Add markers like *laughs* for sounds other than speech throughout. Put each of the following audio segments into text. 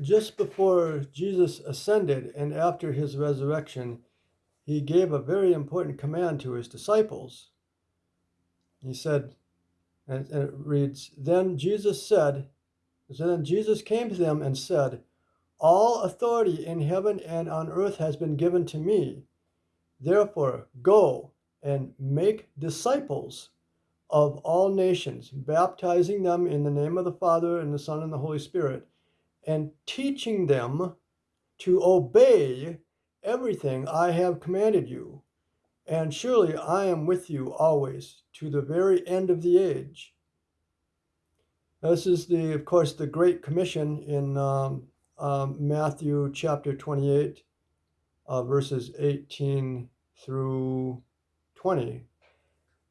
just before Jesus ascended and after his resurrection, he gave a very important command to his disciples. He said, and, it reads, Then Jesus said, so then Jesus came to them and said, All authority in heaven and on earth has been given to me. Therefore, go and make disciples of all nations, baptizing them in the name of the Father and the Son and the Holy Spirit, and teaching them to obey everything I have commanded you. And surely I am with you always to the very end of the age. This is the, of course, the Great Commission in um, um, Matthew chapter 28, uh, verses 18 through 20.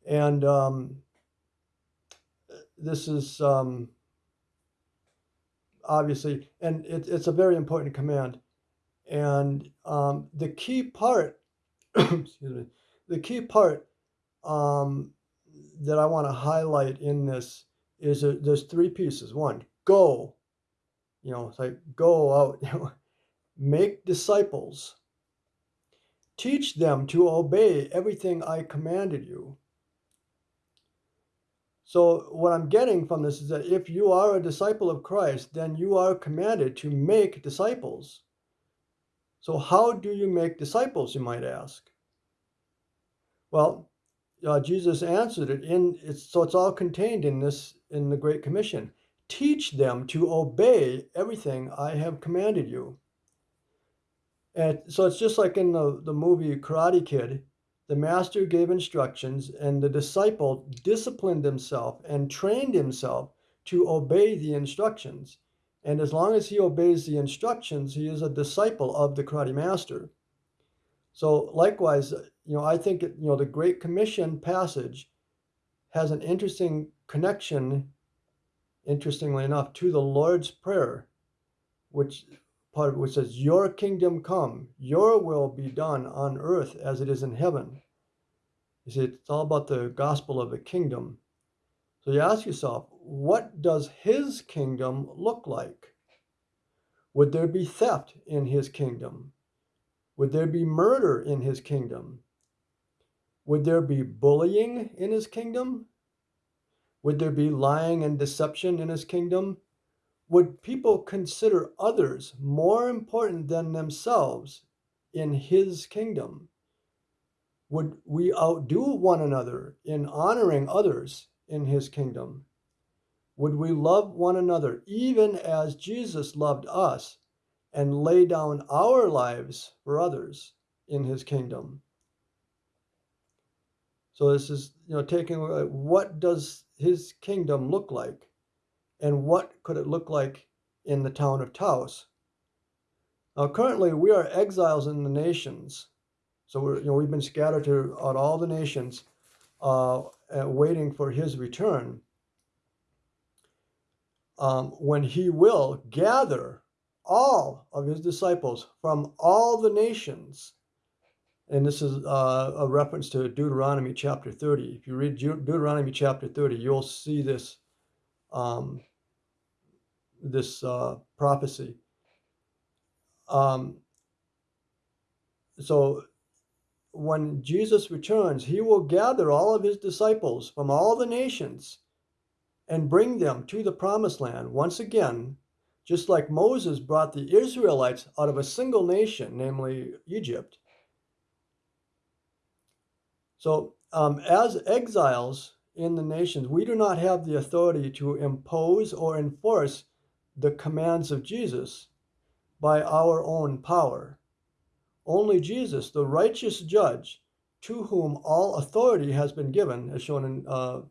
And um, this is um, obviously, and it, it's a very important command. And um, the key part, *coughs* excuse me, the key part um, that I want to highlight in this is there's three pieces. One, go, you know, it's like go out, you *laughs* know, make disciples, teach them to obey everything I commanded you. So, what I'm getting from this is that if you are a disciple of Christ, then you are commanded to make disciples. So, how do you make disciples, you might ask? Well, uh, Jesus answered it in it's so it's all contained in this in the Great Commission. Teach them to obey everything I have commanded you. And so it's just like in the, the movie Karate Kid, the master gave instructions and the disciple disciplined himself and trained himself to obey the instructions. And as long as he obeys the instructions, he is a disciple of the karate master. So likewise, you know, I think you know the Great Commission passage has an interesting connection, interestingly enough, to the Lord's Prayer, which part which says, "Your kingdom come, Your will be done on earth as it is in heaven." You see, it's all about the gospel of the kingdom. So you ask yourself, what does His kingdom look like? Would there be theft in His kingdom? Would there be murder in his kingdom? Would there be bullying in his kingdom? Would there be lying and deception in his kingdom? Would people consider others more important than themselves in his kingdom? Would we outdo one another in honoring others in his kingdom? Would we love one another even as Jesus loved us and lay down our lives for others in his kingdom. So this is, you know, taking what does his kingdom look like and what could it look like in the town of Taos? Now, currently we are exiles in the nations. So we're, you know, we've been scattered throughout all the nations, uh, waiting for his return. Um, when he will gather all of his disciples from all the nations. And this is uh, a reference to Deuteronomy chapter 30. If you read Deuteronomy chapter 30, you'll see this, um, this uh, prophecy. Um, so when Jesus returns, he will gather all of his disciples from all the nations and bring them to the promised land once again just like Moses brought the Israelites out of a single nation, namely Egypt. So, um, as exiles in the nations, we do not have the authority to impose or enforce the commands of Jesus by our own power. Only Jesus, the righteous judge, to whom all authority has been given, as shown in uh,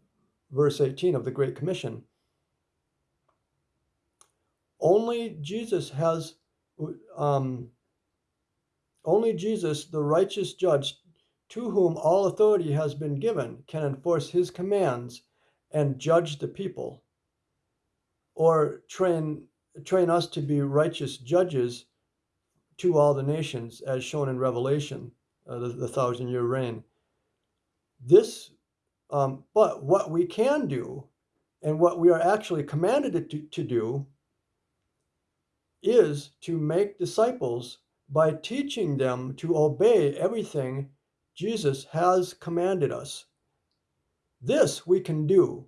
verse 18 of the Great Commission, only Jesus has, um, only Jesus, the righteous judge, to whom all authority has been given, can enforce his commands and judge the people, or train train us to be righteous judges to all the nations, as shown in Revelation, uh, the, the thousand year reign. This, um, but what we can do, and what we are actually commanded to, to do, is to make disciples by teaching them to obey everything Jesus has commanded us. This we can do.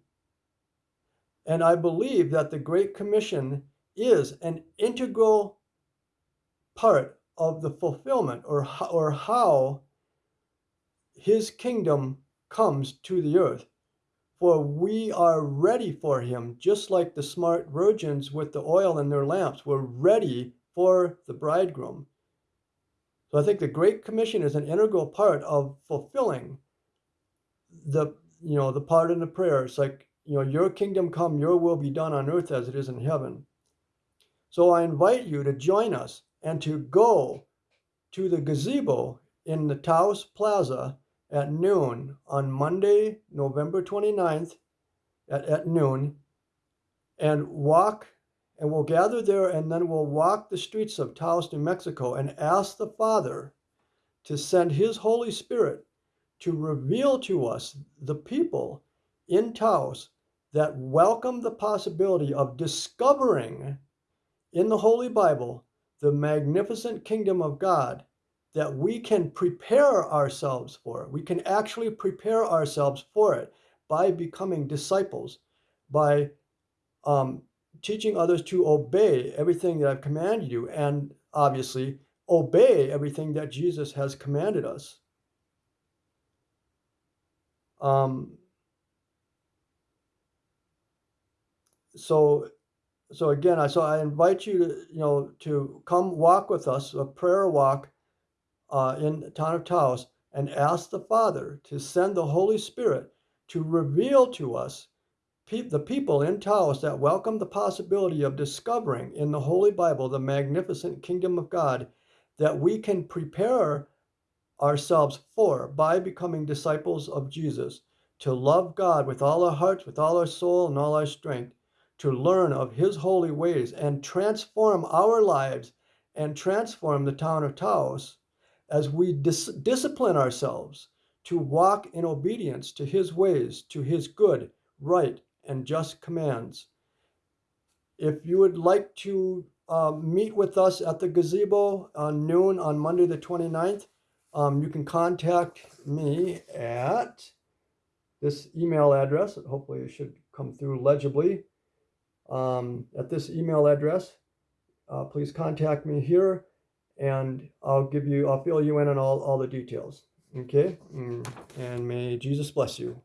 And I believe that the Great Commission is an integral part of the fulfillment or, or how his kingdom comes to the earth. For we are ready for him, just like the smart virgins with the oil in their lamps were ready for the bridegroom. So I think the Great Commission is an integral part of fulfilling the you know the part in the prayer. It's like you know your kingdom come, your will be done on earth as it is in heaven. So I invite you to join us and to go to the gazebo in the Taos Plaza at noon on Monday, November 29th at, at noon and walk and we'll gather there and then we'll walk the streets of Taos, New Mexico and ask the Father to send his Holy Spirit to reveal to us the people in Taos that welcome the possibility of discovering in the Holy Bible the magnificent kingdom of God that we can prepare ourselves for. We can actually prepare ourselves for it by becoming disciples, by um, teaching others to obey everything that I've commanded you, and obviously obey everything that Jesus has commanded us. Um, so so again i so i invite you to you know to come walk with us a prayer walk uh, in the town of taos and ask the father to send the holy spirit to reveal to us pe- the people in taos that welcome the possibility of discovering in the holy bible the magnificent kingdom of god that we can prepare ourselves for by becoming disciples of jesus to love god with all our hearts with all our soul and all our strength to learn of his holy ways and transform our lives and transform the town of Taos as we dis- discipline ourselves to walk in obedience to his ways, to his good, right, and just commands. If you would like to uh, meet with us at the gazebo on noon on Monday the 29th, um, you can contact me at this email address. Hopefully, it should come through legibly um, at this email address. Uh, please contact me here and I'll give you, I'll fill you in on all, all the details. Okay. Mm, and may Jesus bless you.